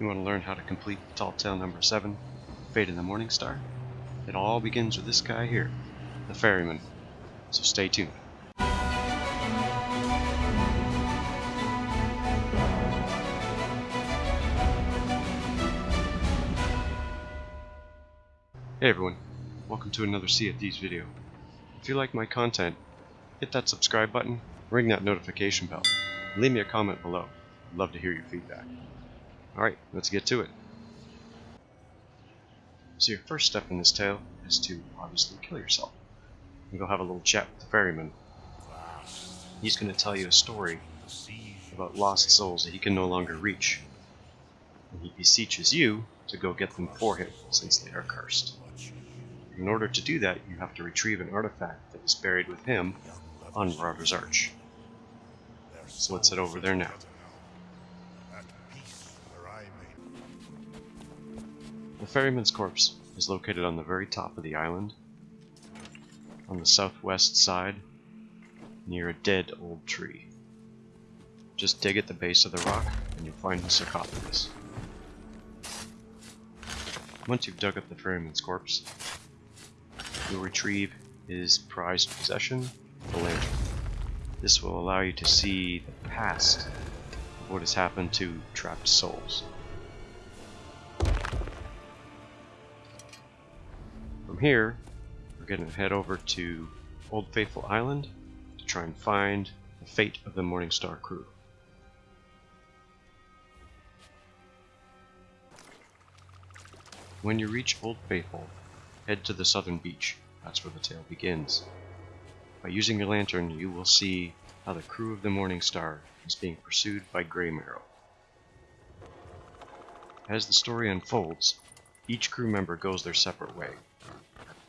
You want to learn how to complete Tall Tale number 7, Fate of the Morning Star? It all begins with this guy here, the ferryman. So stay tuned. Hey everyone, welcome to another Sea of Thieves video. If you like my content, hit that subscribe button, ring that notification bell, and leave me a comment below. I'd love to hear your feedback. Alright, let's get to it. So your first step in this tale is to obviously kill yourself. And go have a little chat with the ferryman. He's going to tell you a story about lost souls that he can no longer reach. And he beseeches you to go get them for him, since they are cursed. In order to do that, you have to retrieve an artifact that is buried with him on Marauder's Arch. So let's head over there now. The ferryman's corpse is located on the very top of the island, on the southwest side, near a dead old tree. Just dig at the base of the rock and you'll find the sarcophagus. Once you've dug up the ferryman's corpse, you'll retrieve his prized possession, the lantern. This will allow you to see the past of what has happened to trapped souls. Here, we're going to head over to Old Faithful Island to try and find the fate of the Morning Star crew. When you reach Old Faithful, head to the southern beach. That's where the tale begins. By using your lantern, you will see how the crew of the Morning Star is being pursued by Greymarrow. As the story unfolds, each crew member goes their separate way.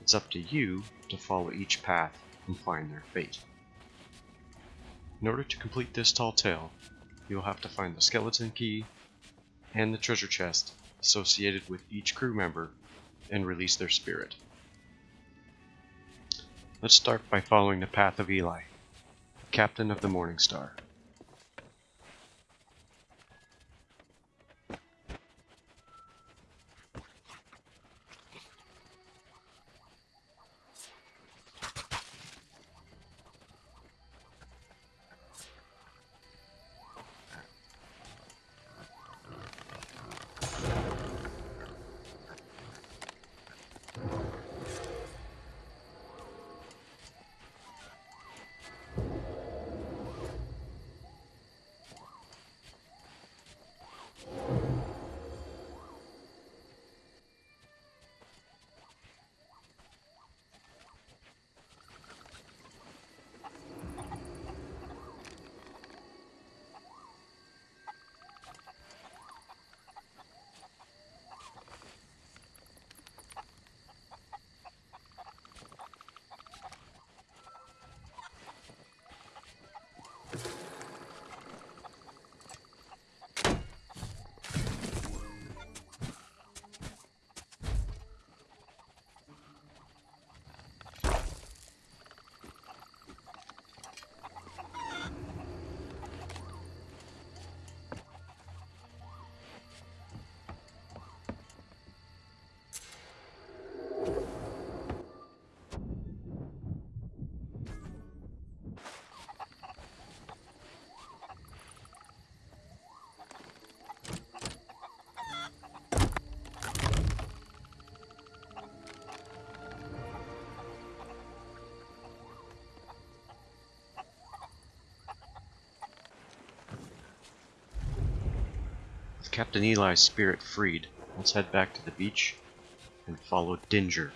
It's up to you to follow each path and find their fate. In order to complete this tall tale, you will have to find the skeleton key and the treasure chest associated with each crew member and release their spirit. Let's start by following the path of Eli, captain of the Morning Star. Captain Eli's spirit freed, let's head back to the beach and follow Dinger.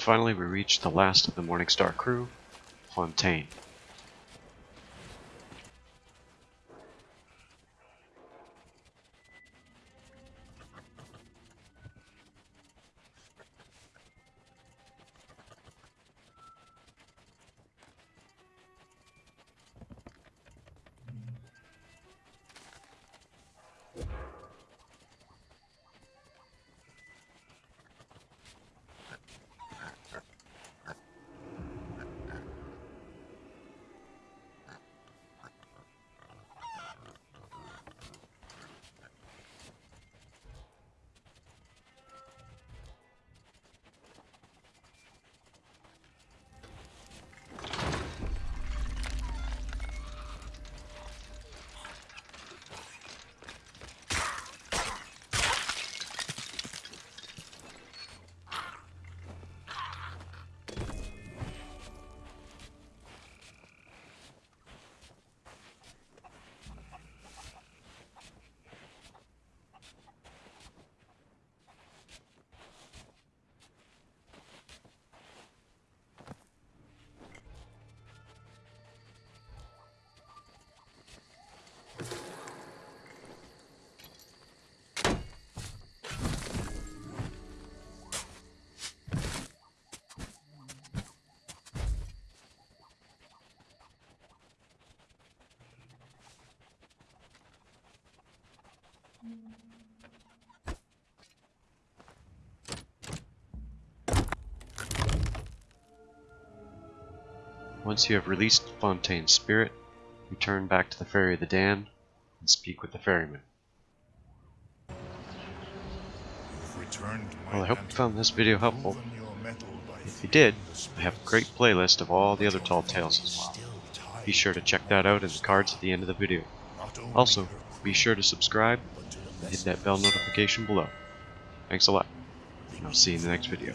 Finally we reach the last of the Morningstar crew, Fontaine. Once you have released Fontaine's spirit, return back to the Ferry of the Damned and speak with the ferryman. Well, I hope you found this video helpful. If you did, I have a great playlist of all the other Tall Tales as well. Be sure to check that out in the cards at the end of the video. Also, be sure to subscribe and hit that bell notification below. Thanks a lot, and I'll see you in the next video.